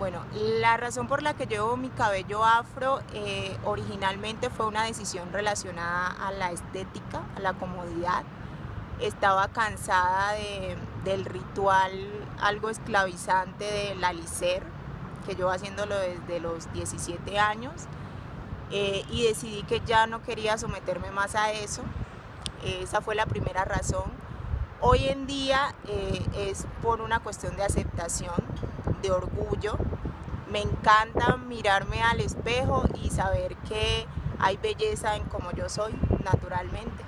Bueno, la razón por la que llevo mi cabello afro eh, originalmente fue una decisión relacionada a la estética, a la comodidad. Estaba cansada del ritual algo esclavizante del alicer, que yo haciéndolo desde los 17 años, eh, y decidí que ya no quería someterme más a eso. Esa fue la primera razón. Hoy en día eh, es por una cuestión de aceptación, de orgullo. Me encanta mirarme al espejo y saber que hay belleza en como yo soy naturalmente.